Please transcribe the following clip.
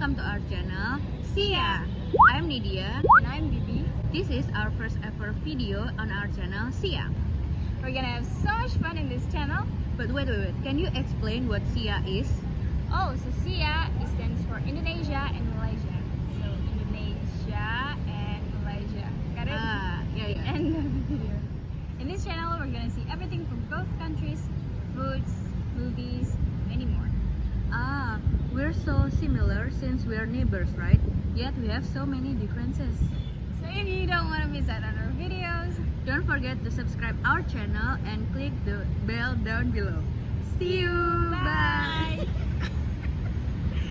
welcome to our channel Sia. I'm Nidia. And I'm Bibi. This is our first ever video on our channel Sia. We're gonna have so much fun in this channel. But wait, wait, wait. Can you explain what Sia is? Oh, so SIA stands for Indonesia and Malaysia. So Indonesia and Malaysia. Got it? Ah, yeah, yeah. Of. In this channel, we're gonna see everything from both countries, foods, movies, many more. Ah, we're so similar since we're neighbors, right? Yet we have so many differences. So if you don't want to miss out on our videos, Don't forget to subscribe our channel and click the bell down below. See you. bye.